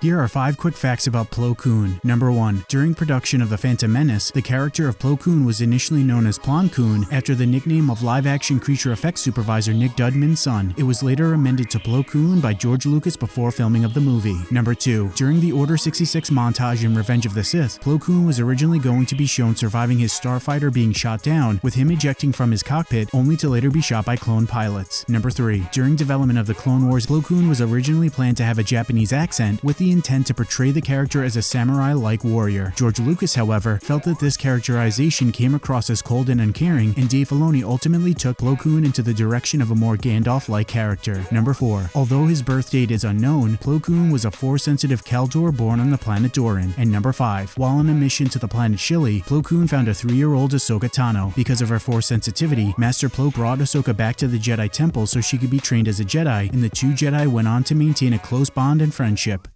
Here are 5 quick facts about Plo Koon. Number 1. During production of The Phantom Menace, the character of Plo Koon was initially known as Plon Koon after the nickname of live-action creature effects supervisor Nick Dudman's son. It was later amended to Plo Koon by George Lucas before filming of the movie. Number 2. During the Order 66 montage in Revenge of the Sith, Plo Koon was originally going to be shown surviving his starfighter being shot down, with him ejecting from his cockpit only to later be shot by clone pilots. Number 3. During development of the Clone Wars, Plo Koon was originally planned to have a Japanese accent with the intent to portray the character as a samurai-like warrior. George Lucas, however, felt that this characterization came across as cold and uncaring, and Dave Filoni ultimately took Plo Koon into the direction of a more Gandalf-like character. Number 4. Although his birth date is unknown, Plo Koon was a Force-sensitive Kel Dor born on the planet Dorin. And number 5. While on a mission to the planet Shili, Plo Koon found a 3-year-old Ahsoka Tano. Because of her Force sensitivity, Master Plo brought Ahsoka back to the Jedi Temple so she could be trained as a Jedi, and the two Jedi went on to maintain a close bond and friendship.